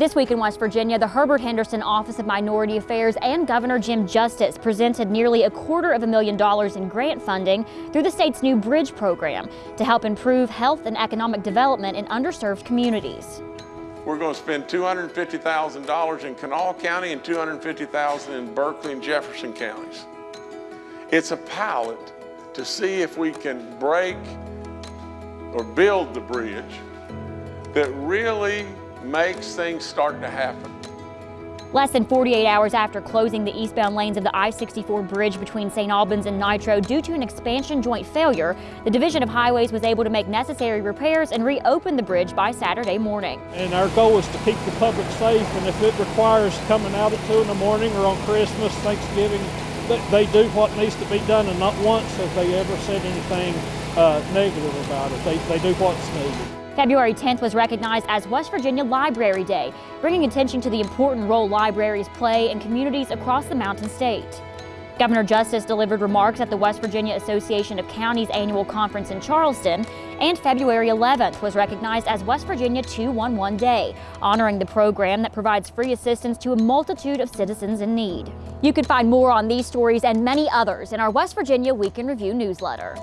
This week in West Virginia, the Herbert Henderson Office of Minority Affairs and Governor Jim Justice presented nearly a quarter of a million dollars in grant funding through the state's new bridge program to help improve health and economic development in underserved communities. We're going to spend $250,000 in Kanawha County and $250,000 in Berkeley and Jefferson counties. It's a pilot to see if we can break or build the bridge that really makes things start to happen. Less than 48 hours after closing the eastbound lanes of the I-64 bridge between St. Albans and Nitro due to an expansion joint failure, the Division of Highways was able to make necessary repairs and reopen the bridge by Saturday morning. And our goal is to keep the public safe, and if it requires coming out at 2 in the morning or on Christmas, Thanksgiving, they do what needs to be done, and not once have they ever said anything uh, negative about it. They, they do what's needed. February 10th was recognized as West Virginia Library Day, bringing attention to the important role libraries play in communities across the Mountain State. Governor Justice delivered remarks at the West Virginia Association of Counties annual conference in Charleston, and February 11th was recognized as West Virginia 211 Day, honoring the program that provides free assistance to a multitude of citizens in need. You can find more on these stories and many others in our West Virginia Week in Review newsletter.